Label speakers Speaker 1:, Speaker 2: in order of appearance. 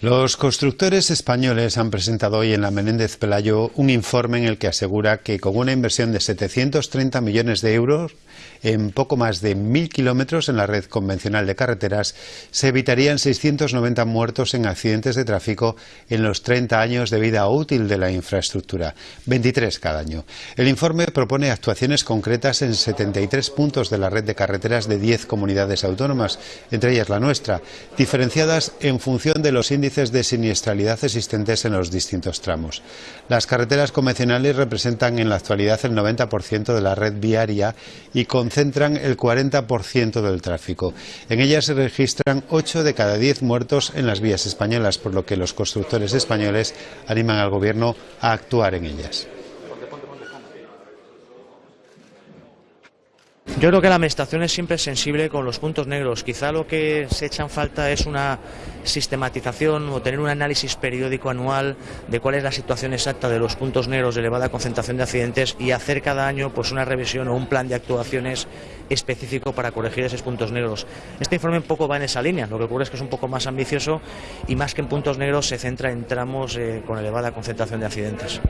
Speaker 1: Los constructores españoles han presentado hoy en la Menéndez Pelayo un informe en el que asegura que con una inversión de 730 millones de euros en poco más de mil kilómetros en la red convencional de carreteras se evitarían 690 muertos en accidentes de tráfico en los 30 años de vida útil de la infraestructura, 23 cada año. El informe propone actuaciones concretas en 73 puntos de la red de carreteras de 10 comunidades autónomas, entre ellas la nuestra, diferenciadas en función de los índices de siniestralidad existentes en los distintos tramos. Las carreteras convencionales representan en la actualidad el 90% de la red viaria y concentran el 40% del tráfico. En ellas se registran 8 de cada 10 muertos en las vías españolas, por lo que los constructores españoles animan al Gobierno a actuar en ellas.
Speaker 2: Yo creo que la Administración es siempre sensible con los puntos negros. Quizá lo que se echa en falta es una sistematización o tener un análisis periódico anual de cuál es la situación exacta de los puntos negros de elevada concentración de accidentes y hacer cada año pues una revisión o un plan de actuaciones específico para corregir esos puntos negros. Este informe un poco va en esa línea, lo que ocurre es que es un poco más ambicioso y más que en puntos negros se centra en tramos eh, con elevada concentración de accidentes.